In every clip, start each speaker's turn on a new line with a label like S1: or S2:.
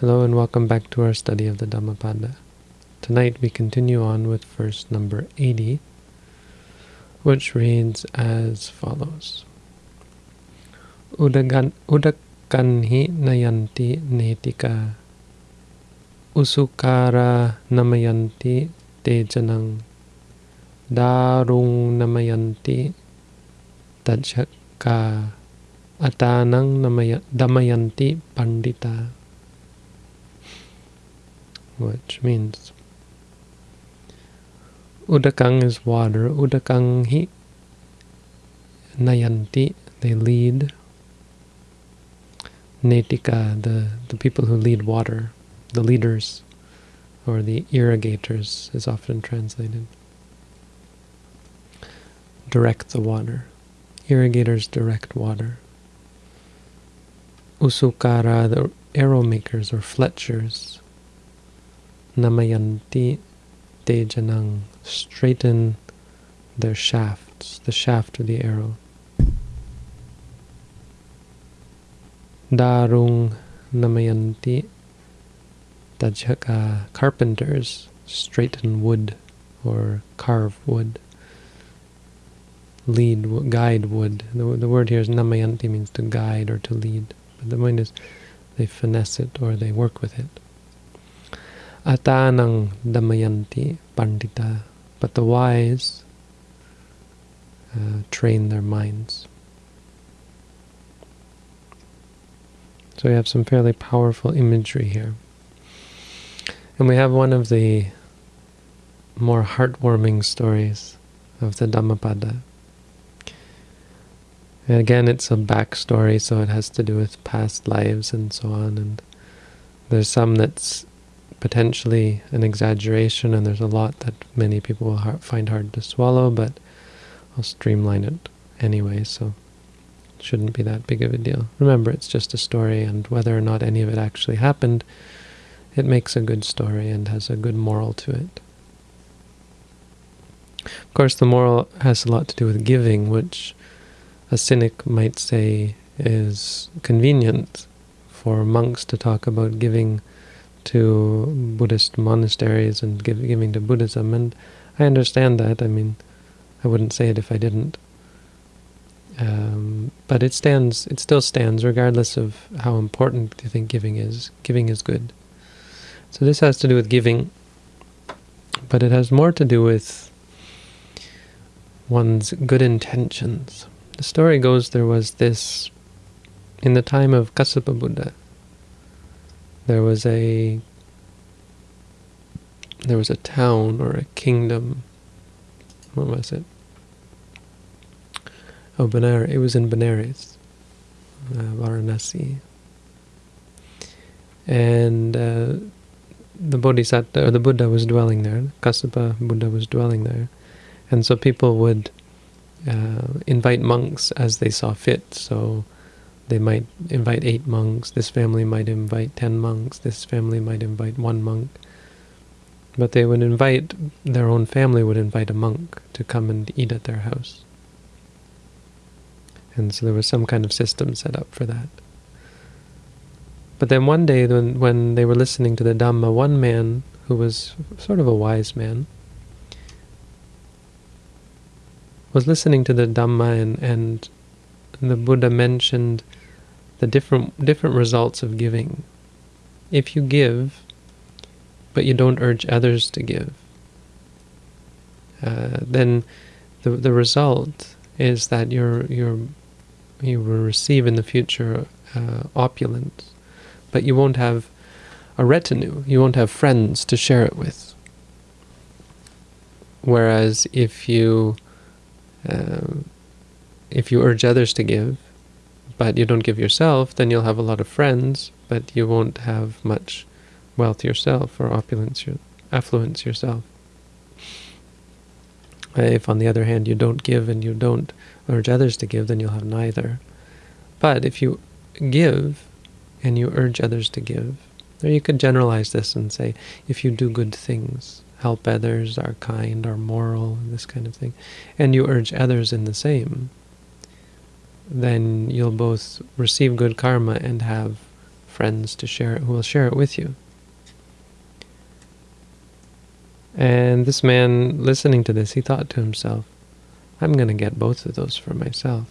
S1: Hello and welcome back to our study of the Dhammapada. Tonight we continue on with verse number 80, which reads as follows. Udagan, udakanhi nayanti netika usukara namayanti tejanang darung namayanti tajaka atanang damayanti pandita which means Udakang is water, Udakang hi nayanti, they lead. Netika, the, the people who lead water, the leaders, or the irrigators is often translated. Direct the water. Irrigators direct water. Usukara, the arrow makers or fletchers, namayanti tejanang, straighten their shafts, the shaft of the arrow. Darung namayanti tajaka, carpenters straighten wood or carve wood. Lead, guide wood. The, the word here is namayanti means to guide or to lead. But the point is they finesse it or they work with it. Atanang damayanti pandita. But the wise uh, train their minds. So we have some fairly powerful imagery here. And we have one of the more heartwarming stories of the Dhammapada. And again, it's a backstory, so it has to do with past lives and so on. And there's some that's potentially an exaggeration, and there's a lot that many people will find hard to swallow, but I'll streamline it anyway, so it shouldn't be that big of a deal. Remember, it's just a story, and whether or not any of it actually happened, it makes a good story and has a good moral to it. Of course, the moral has a lot to do with giving, which a cynic might say is convenient for monks to talk about giving to Buddhist monasteries and give, giving to Buddhism, and I understand that. I mean, I wouldn't say it if I didn't. Um, but it stands, it still stands, regardless of how important you think giving is. Giving is good. So this has to do with giving, but it has more to do with one's good intentions. The story goes there was this, in the time of Kassapa Buddha, there was a there was a town or a kingdom. What was it? Oh, Benares. It was in Benares, uh, Varanasi. And uh, the Bodhisattva, or the Buddha was dwelling there. Kassapa Buddha was dwelling there. And so people would uh, invite monks as they saw fit. So they might invite eight monks, this family might invite ten monks, this family might invite one monk. But they would invite, their own family would invite a monk to come and eat at their house. And so there was some kind of system set up for that. But then one day when, when they were listening to the Dhamma, one man who was sort of a wise man was listening to the Dhamma and, and the Buddha mentioned the different different results of giving. If you give, but you don't urge others to give, uh, then the the result is that you're you're you will receive in the future uh, opulence, but you won't have a retinue. You won't have friends to share it with. Whereas if you uh, if you urge others to give, but you don't give yourself, then you'll have a lot of friends, but you won't have much wealth yourself or opulence, your, affluence yourself. If, on the other hand, you don't give and you don't urge others to give, then you'll have neither. But if you give and you urge others to give, or you could generalize this and say, if you do good things, help others, are kind, are moral, this kind of thing, and you urge others in the same, then you'll both receive good karma and have friends to share it who will share it with you. And this man, listening to this, he thought to himself, I'm going to get both of those for myself.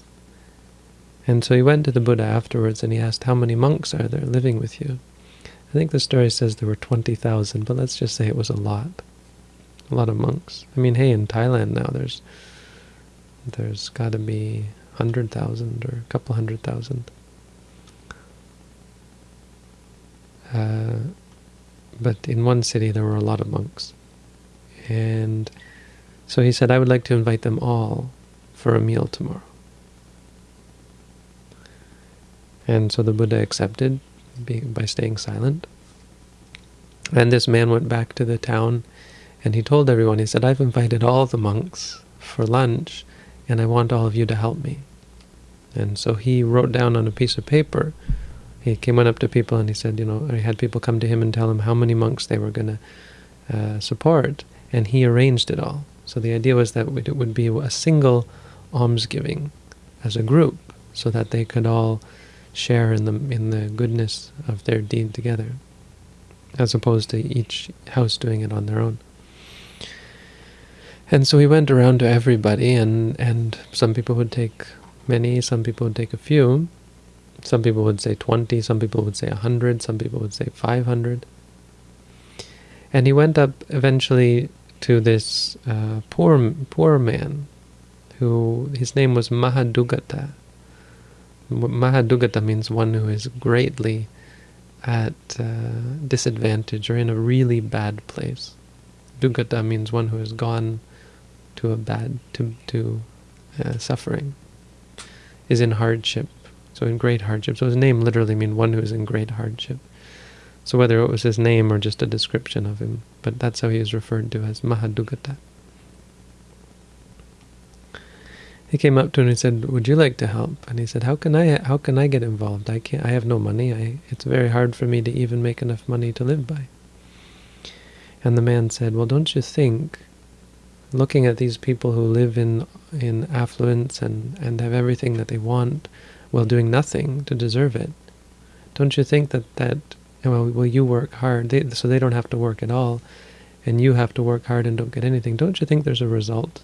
S1: And so he went to the Buddha afterwards and he asked, how many monks are there living with you? I think the story says there were 20,000, but let's just say it was a lot. A lot of monks. I mean, hey, in Thailand now there's there's got to be 100,000 or a couple hundred thousand. Uh, but in one city there were a lot of monks. And so he said, I would like to invite them all for a meal tomorrow. And so the Buddha accepted by staying silent. And this man went back to the town and he told everyone, he said, I've invited all the monks for lunch and I want all of you to help me. And so he wrote down on a piece of paper, he came up to people and he said, you know, he had people come to him and tell him how many monks they were going to uh, support, and he arranged it all. So the idea was that it would be a single almsgiving as a group, so that they could all share in the in the goodness of their deed together, as opposed to each house doing it on their own. And so he went around to everybody, and, and some people would take many, some people would take a few, some people would say 20, some people would say 100, some people would say 500. And he went up eventually to this uh, poor poor man, who his name was Mahadugata. Mahadugata means one who is greatly at uh, disadvantage or in a really bad place. Dugata means one who has gone to a bad, to, to uh, suffering, is in hardship, so in great hardship. So his name literally means one who is in great hardship. So whether it was his name or just a description of him, but that's how he is referred to as Mahadugata. He came up to him and he said, "Would you like to help?" And he said, "How can I? How can I get involved? I can't. I have no money. I, it's very hard for me to even make enough money to live by." And the man said, "Well, don't you think looking at these people who live in in affluence and, and have everything that they want while doing nothing to deserve it, don't you think that, that well, well you work hard, they, so they don't have to work at all, and you have to work hard and don't get anything, don't you think there's a result?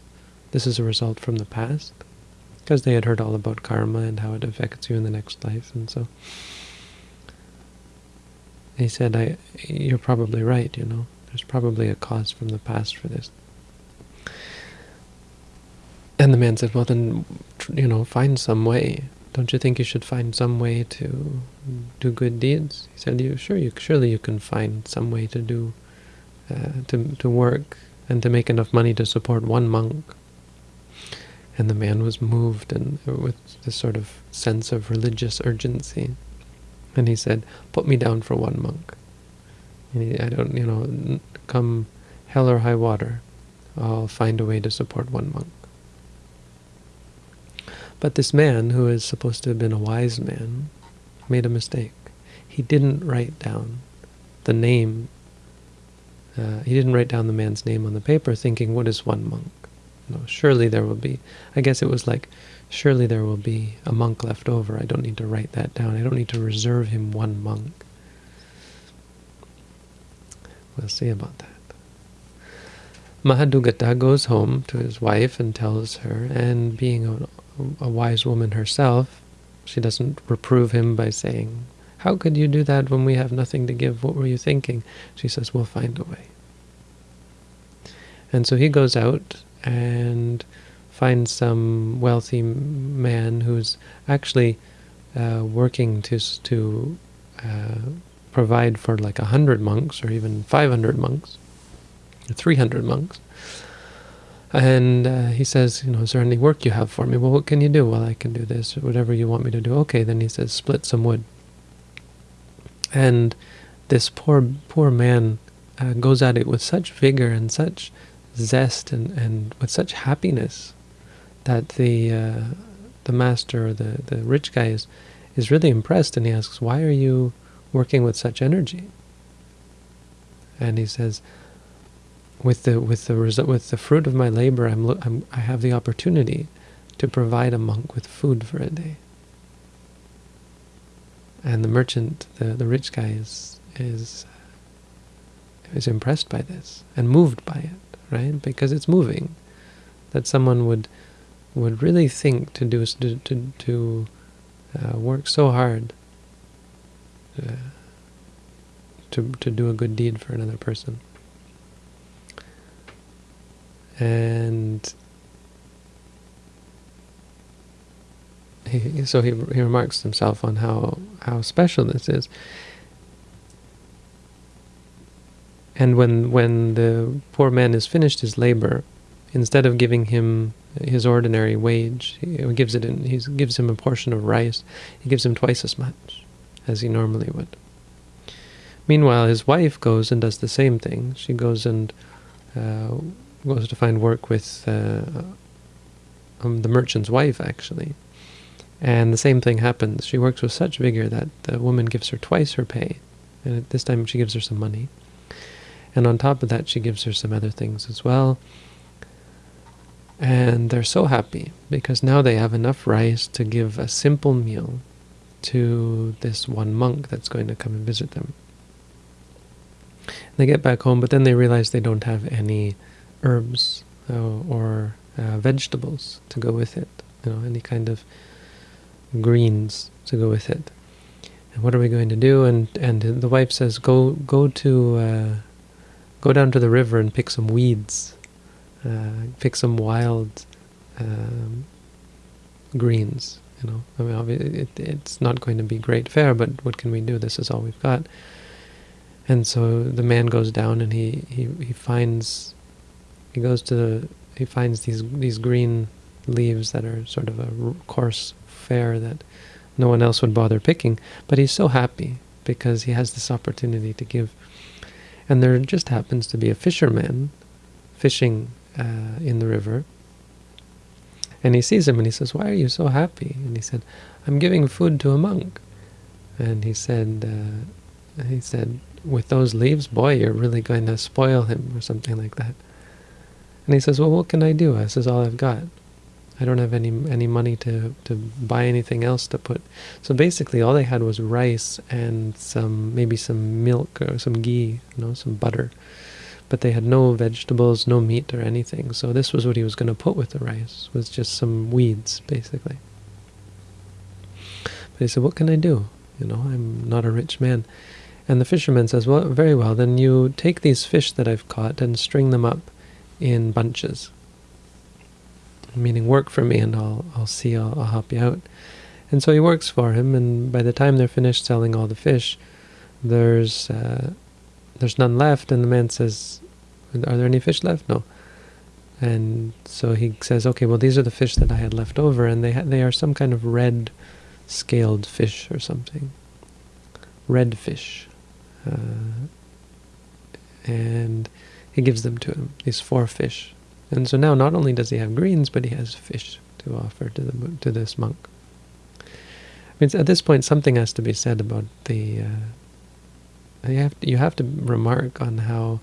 S1: This is a result from the past? Because they had heard all about karma and how it affects you in the next life, and so... He said, I, you're probably right, you know. There's probably a cause from the past for this. And the man said, well then, you know, find some way. Don't you think you should find some way to do good deeds? He said, you sure, you surely you can find some way to do, uh, to, to work and to make enough money to support one monk. And the man was moved and with this sort of sense of religious urgency. And he said, put me down for one monk. I don't, you know, come hell or high water, I'll find a way to support one monk. But this man, who is supposed to have been a wise man, made a mistake. He didn't write down the name. Uh, he didn't write down the man's name on the paper, thinking, what is one monk? No, surely there will be. I guess it was like, surely there will be a monk left over. I don't need to write that down. I don't need to reserve him one monk. We'll see about that. Mahadugata goes home to his wife and tells her, and being a a wise woman herself, she doesn't reprove him by saying, how could you do that when we have nothing to give? What were you thinking? She says, we'll find a way. And so he goes out and finds some wealthy man who's actually uh, working to, to uh, provide for like a hundred monks or even 500 monks, 300 monks. And uh, he says, you know, is there any work you have for me? Well, what can you do? Well, I can do this, whatever you want me to do. Okay, then he says, split some wood. And this poor, poor man uh, goes at it with such vigor and such zest and, and with such happiness that the uh, the master or the, the rich guy is, is really impressed and he asks, why are you working with such energy? And he says, with the with the with the fruit of my labor, I'm, I'm I have the opportunity to provide a monk with food for a day. and the merchant, the, the rich guy, is is is impressed by this and moved by it, right? Because it's moving. That someone would would really think to do to to, to uh, work so hard uh, to to do a good deed for another person. And he, so he, he remarks himself on how, how special this is. And when, when the poor man has finished his labor, instead of giving him his ordinary wage, he gives it in, he gives him a portion of rice, he gives him twice as much as he normally would. Meanwhile, his wife goes and does the same thing. She goes and uh, goes to find work with uh, um, the merchant's wife, actually. And the same thing happens. She works with such vigor that the woman gives her twice her pay. And this time she gives her some money. And on top of that, she gives her some other things as well. And they're so happy because now they have enough rice to give a simple meal to this one monk that's going to come and visit them. They get back home, but then they realize they don't have any herbs uh, or uh, vegetables to go with it. You know, any kind of greens to go with it. And what are we going to do? And and the wife says, go go to uh, go down to the river and pick some weeds, uh, pick some wild um, greens. You know, I mean, it, it's not going to be great fare, but what can we do? This is all we've got. And so the man goes down and he, he, he finds he goes to the he finds these these green leaves that are sort of a coarse fare that no one else would bother picking, but he's so happy because he has this opportunity to give. And there just happens to be a fisherman fishing uh, in the river, and he sees him and he says, "Why are you so happy?" And he said, "I'm giving food to a monk." And he said, uh, "He said, with those leaves, boy, you're really going to spoil him," or something like that. And he says, "Well, what can I do? This is all I've got." I don't have any any money to, to buy anything else to put. So basically all they had was rice and some maybe some milk or some ghee, you know, some butter. But they had no vegetables, no meat or anything. So this was what he was going to put with the rice, was just some weeds, basically. But he said, what can I do? You know, I'm not a rich man. And the fisherman says, well, very well, then you take these fish that I've caught and string them up in bunches meaning work for me and I'll, I'll see, I'll, I'll help you out. And so he works for him, and by the time they're finished selling all the fish, there's uh, there's none left, and the man says, are there any fish left? No. And so he says, okay, well, these are the fish that I had left over, and they, they are some kind of red scaled fish or something. Red fish. Uh, and he gives them to him, these four fish. And so now not only does he have greens, but he has fish to offer to the to this monk. I mean, at this point, something has to be said about the. Uh, you have to, you have to remark on how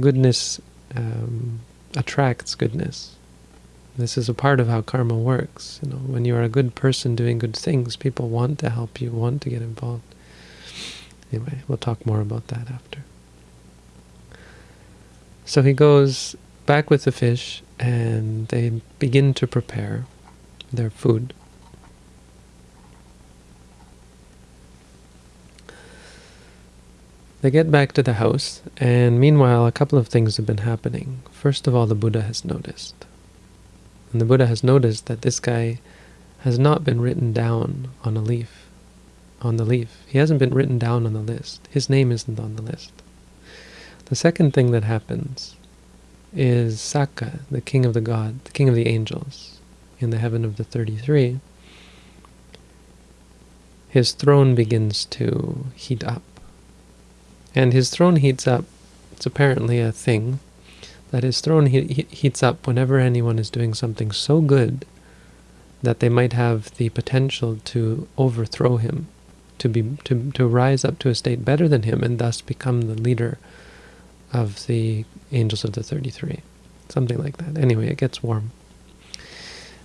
S1: goodness um, attracts goodness. This is a part of how karma works. You know, when you are a good person doing good things, people want to help you, want to get involved. Anyway, we'll talk more about that after. So he goes back with the fish and they begin to prepare their food. They get back to the house, and meanwhile a couple of things have been happening. First of all, the Buddha has noticed. And the Buddha has noticed that this guy has not been written down on a leaf, on the leaf. He hasn't been written down on the list. His name isn't on the list. The second thing that happens is Sakka, the king of the god, the king of the angels, in the heaven of the 33, his throne begins to heat up. And his throne heats up, it's apparently a thing, that his throne he he heats up whenever anyone is doing something so good that they might have the potential to overthrow him, to be to, to rise up to a state better than him and thus become the leader of the Angels of the 33. Something like that. Anyway, it gets warm.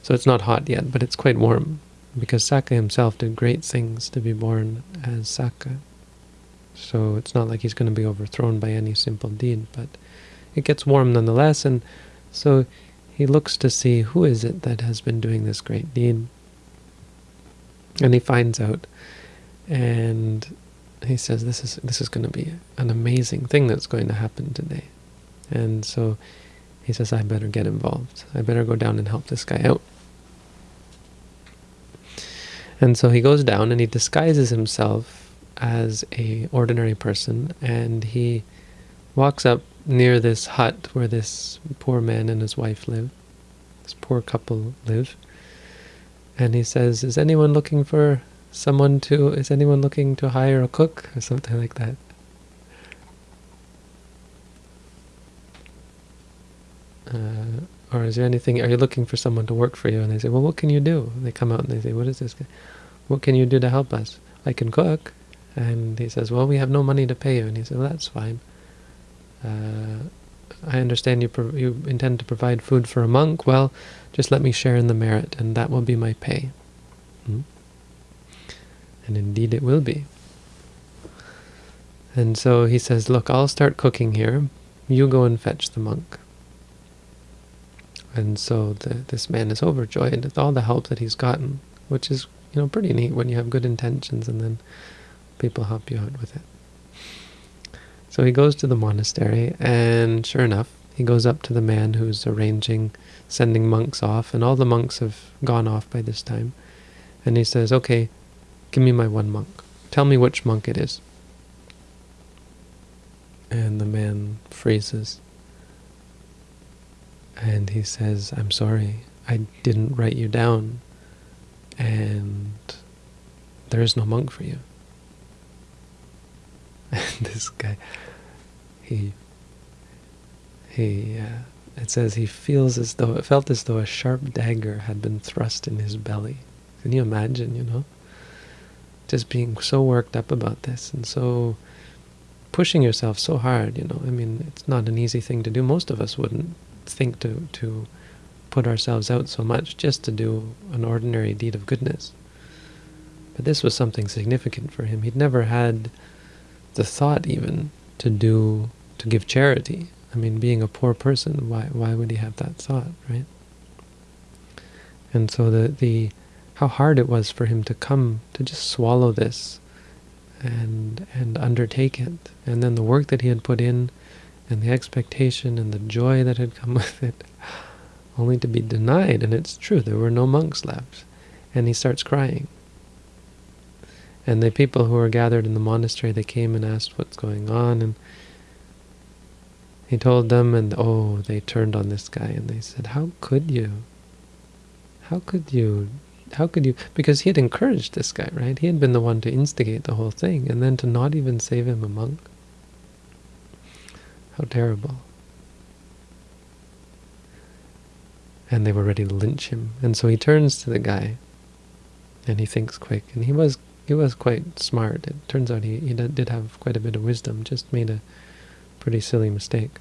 S1: So it's not hot yet, but it's quite warm. because Sakka himself did great things to be born as Sakka. So it's not like he's going to be overthrown by any simple deed, but it gets warm nonetheless, and so he looks to see who is it that has been doing this great deed. And he finds out, and he says, "This is this is going to be an amazing thing that's going to happen today." And so he says, "I better get involved. I better go down and help this guy out." And so he goes down and he disguises himself as a ordinary person, and he walks up near this hut where this poor man and his wife live, this poor couple live. And he says, is anyone looking for someone to, is anyone looking to hire a cook? Or something like that. Uh, or is there anything, are you looking for someone to work for you? And they say, well, what can you do? they come out and they say, what is this? guy? What can you do to help us? I can cook. And he says, well, we have no money to pay you. And he says, well, that's fine. Uh, I understand you you intend to provide food for a monk. Well, just let me share in the merit, and that will be my pay. Hmm? And indeed it will be. And so he says, look, I'll start cooking here. You go and fetch the monk. And so the, this man is overjoyed with all the help that he's gotten, which is you know pretty neat when you have good intentions and then people help you out with it. So he goes to the monastery, and sure enough, he goes up to the man who's arranging sending monks off, and all the monks have gone off by this time. And he says, okay, give me my one monk. Tell me which monk it is. And the man freezes. And he says, I'm sorry, I didn't write you down, and there is no monk for you. And this guy, he, he, uh, it says he feels as though, it felt as though a sharp dagger had been thrust in his belly. Can you imagine, you know? Just being so worked up about this and so pushing yourself so hard, you know. I mean, it's not an easy thing to do. Most of us wouldn't think to, to put ourselves out so much just to do an ordinary deed of goodness. But this was something significant for him. He'd never had the thought even to do to give charity. I mean, being a poor person, why why would he have that thought, right? And so the the how hard it was for him to come to just swallow this and and undertake it, and then the work that he had put in, and the expectation and the joy that had come with it, only to be denied. And it's true, there were no monks left, and he starts crying. And the people who were gathered in the monastery, they came and asked what's going on, and he told them, and oh, they turned on this guy, and they said, how could you? How could you? How could you? Because he had encouraged this guy, right? He had been the one to instigate the whole thing, and then to not even save him a monk. How terrible. And they were ready to lynch him. And so he turns to the guy, and he thinks quick, and he was he was quite smart. It turns out he, he did have quite a bit of wisdom, just made a pretty silly mistake.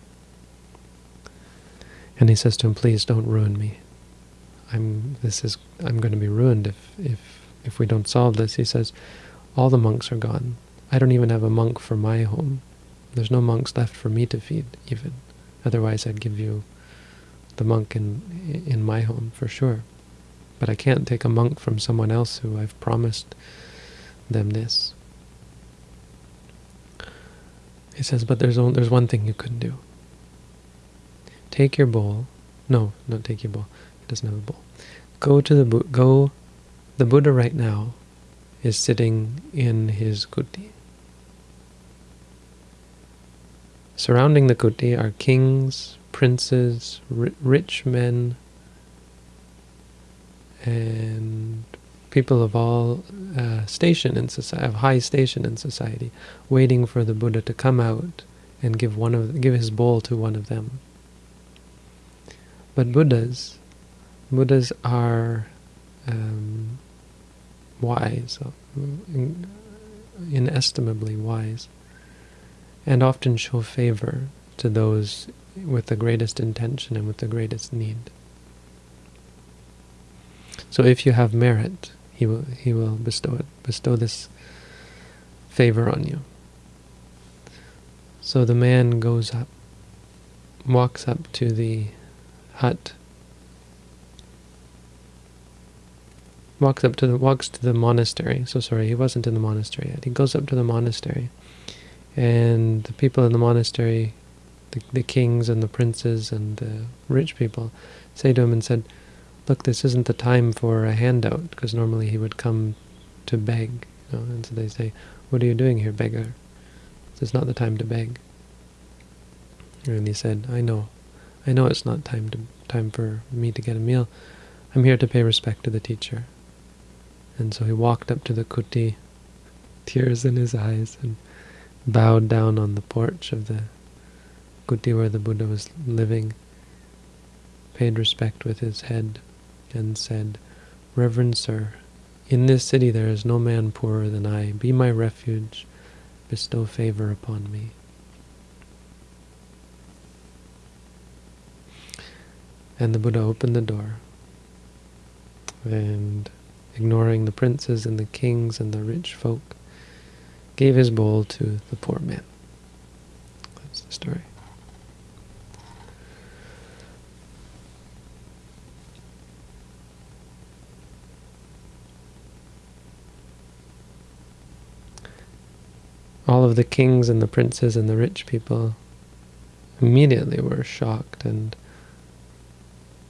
S1: And he says to him, please don't ruin me. I'm this is I'm going to be ruined if if if we don't solve this. He says, all the monks are gone. I don't even have a monk for my home. There's no monks left for me to feed, even. Otherwise, I'd give you the monk in in my home for sure. But I can't take a monk from someone else who I've promised them this. He says, but there's only, there's one thing you could do. Take your bowl. No, not take your bowl. Doesn't have a bowl. Go to the go. The Buddha right now is sitting in his kuti. Surrounding the kuti are kings, princes, rich men, and people of all uh, station in society, of high station in society, waiting for the Buddha to come out and give one of give his bowl to one of them. But Buddhas, Buddhas are um, wise, inestimably wise, and often show favor to those with the greatest intention and with the greatest need. So if you have merit, he will he will bestow it, bestow this favor on you. So the man goes up, walks up to the hut, walks up to the walks to the monastery. So sorry, he wasn't in the monastery yet. He goes up to the monastery, and the people in the monastery, the, the kings and the princes and the rich people, say to him and said, "Look, this isn't the time for a handout, because normally he would come to beg." You know? And so they say, "What are you doing here, beggar? This is not the time to beg." And he said, "I know, I know it's not time to time for me to get a meal. I'm here to pay respect to the teacher." And so he walked up to the kuti, tears in his eyes, and bowed down on the porch of the kuti where the Buddha was living, paid respect with his head, and said, Reverend Sir, in this city there is no man poorer than I. Be my refuge. Bestow favor upon me. And the Buddha opened the door and ignoring the princes and the kings and the rich folk, gave his bowl to the poor man. That's the story. All of the kings and the princes and the rich people immediately were shocked and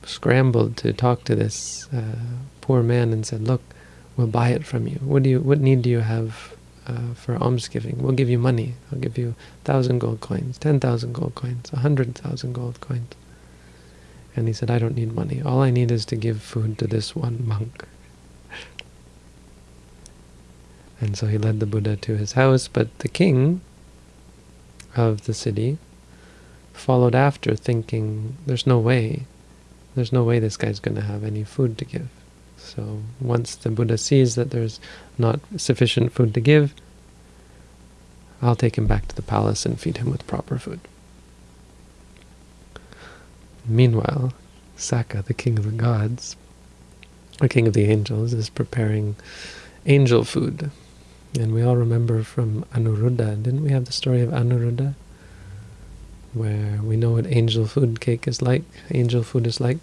S1: scrambled to talk to this uh, poor man and said, look, we'll buy it from you. What do you? What need do you have uh, for almsgiving? We'll give you money. I'll give you thousand gold coins, ten thousand gold coins, a hundred thousand gold coins. And he said, I don't need money. All I need is to give food to this one monk. And so he led the Buddha to his house, but the king of the city followed after thinking, there's no way there's no way this guy's going to have any food to give. So once the Buddha sees that there's not sufficient food to give, I'll take him back to the palace and feed him with proper food. Meanwhile, Sakka, the king of the gods, the king of the angels, is preparing angel food. And we all remember from Anuruddha, didn't we have the story of Anuruddha? where we know what angel food cake is like, angel food is like.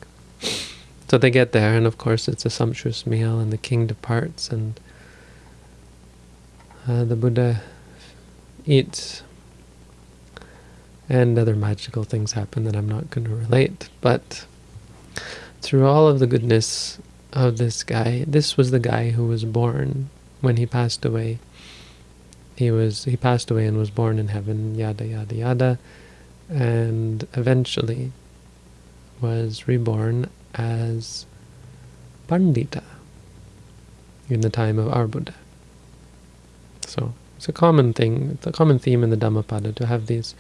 S1: So they get there, and of course it's a sumptuous meal, and the king departs, and uh, the Buddha eats, and other magical things happen that I'm not going to relate. But through all of the goodness of this guy, this was the guy who was born when he passed away. He was he passed away and was born in heaven, yada yada yada and eventually was reborn as Pandita in the time of our Buddha. So it's a common thing, it's a common theme in the Dhammapada to have these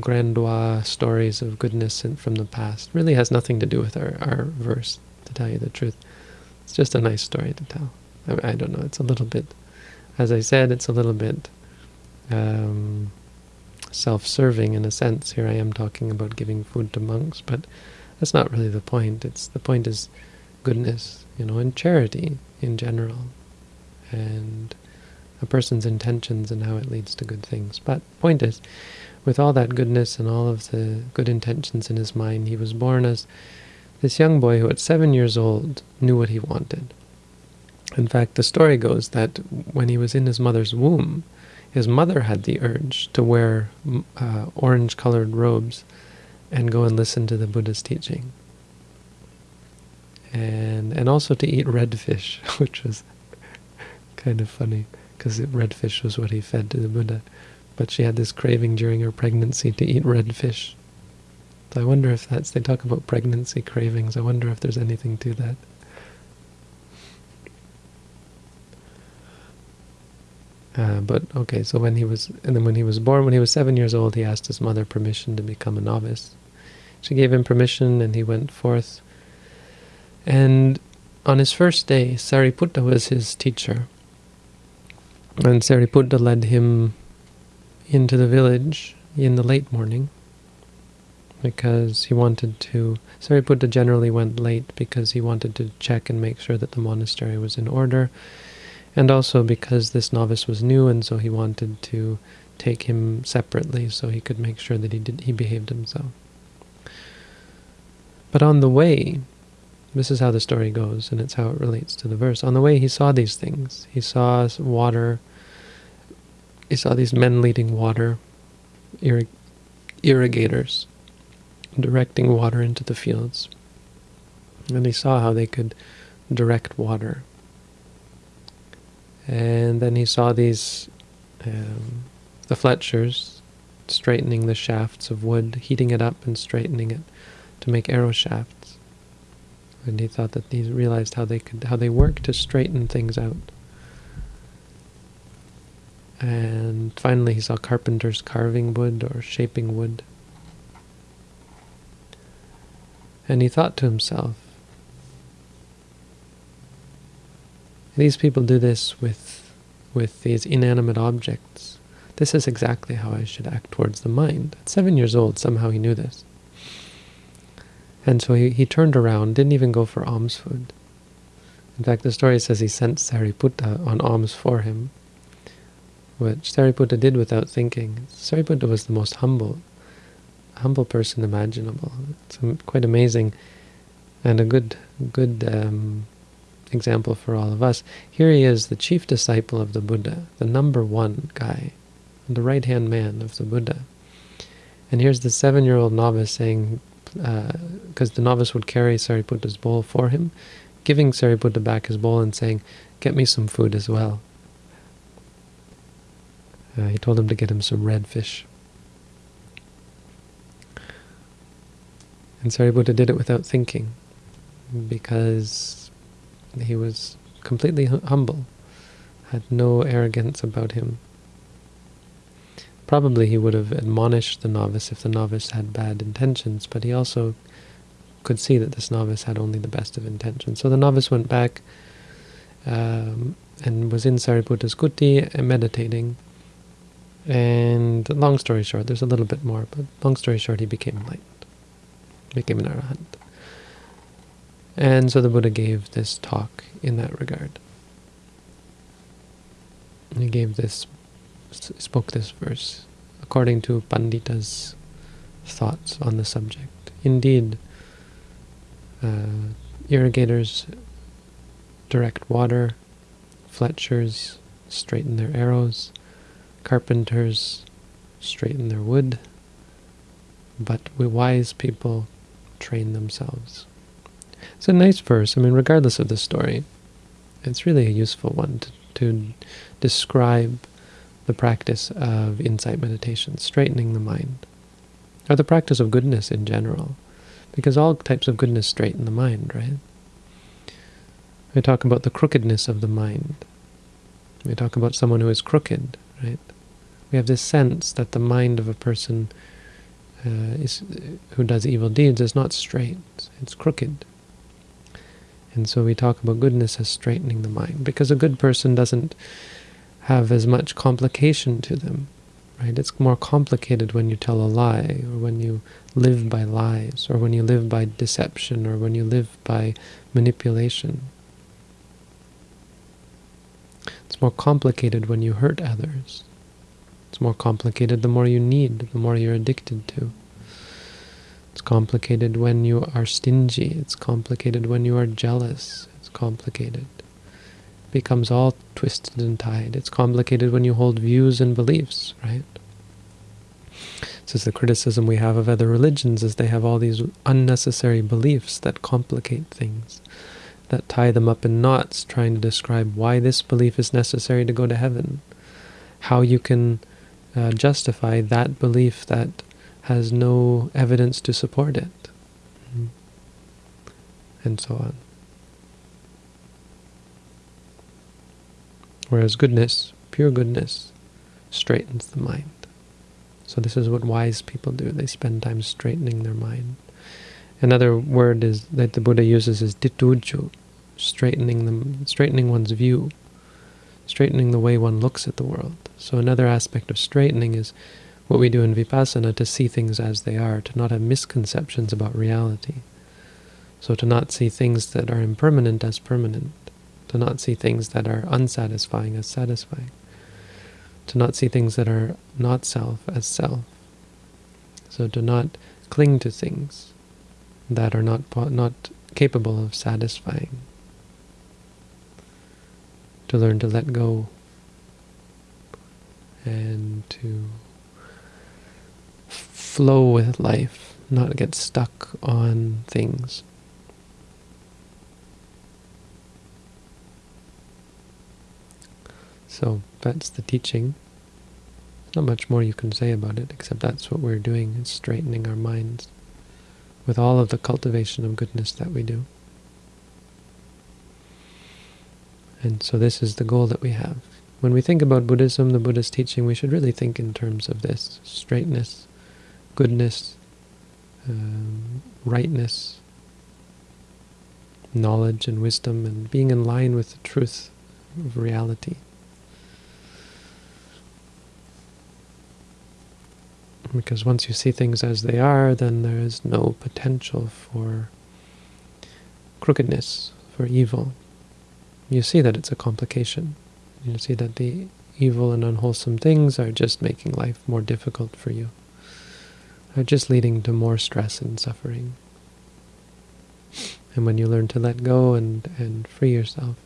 S1: grandiose stories of goodness from the past. It really has nothing to do with our, our verse, to tell you the truth. It's just a nice story to tell. I, I don't know, it's a little bit, as I said, it's a little bit um, self-serving in a sense. Here I am talking about giving food to monks, but that's not really the point. It's the point is goodness, you know, and charity in general, and a person's intentions and how it leads to good things. But point is, with all that goodness and all of the good intentions in his mind, he was born as this young boy who at seven years old knew what he wanted. In fact, the story goes that when he was in his mother's womb, his mother had the urge to wear uh, orange-colored robes and go and listen to the Buddha's teaching. And and also to eat red fish, which was kind of funny, because red fish was what he fed to the Buddha. But she had this craving during her pregnancy to eat red fish. So I wonder if that's, they talk about pregnancy cravings, I wonder if there's anything to that. Uh, but okay, so when he was, and then when he was born, when he was seven years old, he asked his mother permission to become a novice. She gave him permission, and he went forth. And on his first day, Sariputta was his teacher. And Sariputta led him into the village in the late morning, because he wanted to, Sariputta generally went late because he wanted to check and make sure that the monastery was in order, and also because this novice was new and so he wanted to take him separately so he could make sure that he did he behaved himself. But on the way, this is how the story goes, and it's how it relates to the verse. On the way, he saw these things. He saw water. He saw these men leading water, irrig irrigators, directing water into the fields. And he saw how they could direct water. And then he saw these, um, the Fletchers, straightening the shafts of wood, heating it up and straightening it to make arrow shafts. And he thought that he realized how they could how they work to straighten things out. And finally he saw carpenters carving wood or shaping wood. And he thought to himself, these people do this with, with these inanimate objects. This is exactly how I should act towards the mind. At seven years old, somehow he knew this. And so he, he turned around, didn't even go for alms food. In fact, the story says he sent Sariputta on alms for him, which Sariputta did without thinking. Sariputta was the most humble, humble person imaginable. It's quite amazing, and a good, good um, example for all of us. Here he is, the chief disciple of the Buddha, the number one guy, the right-hand man of the Buddha. And here's the seven-year-old novice saying, because uh, the novice would carry Sariputta's bowl for him, giving Sariputta back his bowl and saying, get me some food as well. Uh, he told him to get him some red fish. And Sariputta did it without thinking, because he was completely humble, had no arrogance about him. Probably he would have admonished the novice if the novice had bad intentions, but he also could see that this novice had only the best of intentions. So the novice went back um, and was in Sariputta's kuti meditating. And long story short, there's a little bit more, but long story short, he became enlightened, became an arahant. And so the Buddha gave this talk in that regard. He gave this spoke this verse according to Pandita's thoughts on the subject. Indeed, uh, irrigators direct water, fletchers straighten their arrows, carpenters straighten their wood, but we wise people train themselves. It's a nice verse. I mean, regardless of the story, it's really a useful one to, to describe the practice of insight meditation, straightening the mind, or the practice of goodness in general, because all types of goodness straighten the mind, right? We talk about the crookedness of the mind. We talk about someone who is crooked, right? We have this sense that the mind of a person uh, is, who does evil deeds is not straight, it's crooked. And so we talk about goodness as straightening the mind, because a good person doesn't have as much complication to them. Right? It's more complicated when you tell a lie, or when you live by lies, or when you live by deception, or when you live by manipulation. It's more complicated when you hurt others. It's more complicated the more you need, the more you're addicted to. It's complicated when you are stingy. It's complicated when you are jealous. It's complicated becomes all twisted and tied. It's complicated when you hold views and beliefs, right? This is the criticism we have of other religions, is they have all these unnecessary beliefs that complicate things, that tie them up in knots, trying to describe why this belief is necessary to go to heaven, how you can uh, justify that belief that has no evidence to support it, and so on. Whereas goodness, pure goodness, straightens the mind. So this is what wise people do. They spend time straightening their mind. Another word is that the Buddha uses is dituju, straightening them, straightening one's view, straightening the way one looks at the world. So another aspect of straightening is what we do in Vipassana to see things as they are, to not have misconceptions about reality. So to not see things that are impermanent as permanent, to not see things that are unsatisfying as satisfying, to not see things that are not self as self. So to not cling to things that are not not capable of satisfying. To learn to let go and to flow with life, not get stuck on things. So that's the teaching. Not much more you can say about it, except that's what we're doing, is straightening our minds with all of the cultivation of goodness that we do. And so this is the goal that we have. When we think about Buddhism, the Buddha's teaching, we should really think in terms of this, straightness, goodness, um, rightness, knowledge and wisdom, and being in line with the truth of reality. Because once you see things as they are, then there is no potential for crookedness, for evil. You see that it's a complication. You see that the evil and unwholesome things are just making life more difficult for you, are just leading to more stress and suffering. And when you learn to let go and, and free yourself,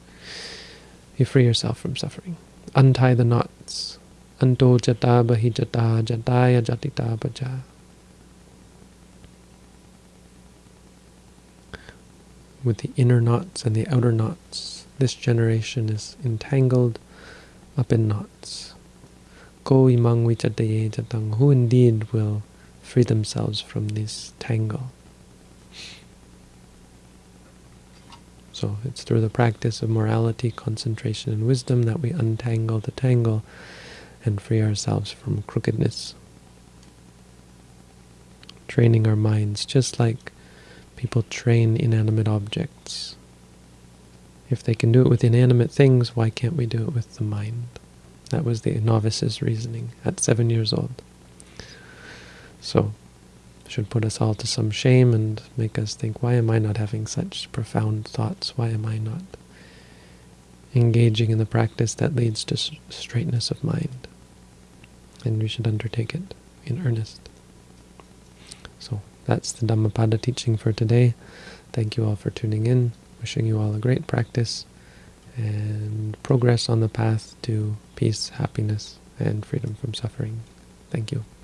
S1: you free yourself from suffering. Untie the knots Anto jata bahijata jataya jatita baja. With the inner knots and the outer knots, this generation is entangled up in knots. Ko imang vichataye jatang, who indeed will free themselves from this tangle. So it's through the practice of morality, concentration, and wisdom that we untangle the tangle and free ourselves from crookedness. Training our minds just like people train inanimate objects. If they can do it with inanimate things, why can't we do it with the mind? That was the novice's reasoning at seven years old. So, should put us all to some shame and make us think, why am I not having such profound thoughts? Why am I not engaging in the practice that leads to straightness of mind? And we should undertake it in earnest. So that's the Dhammapada teaching for today. Thank you all for tuning in. Wishing you all a great practice and progress on the path to peace, happiness, and freedom from suffering. Thank you.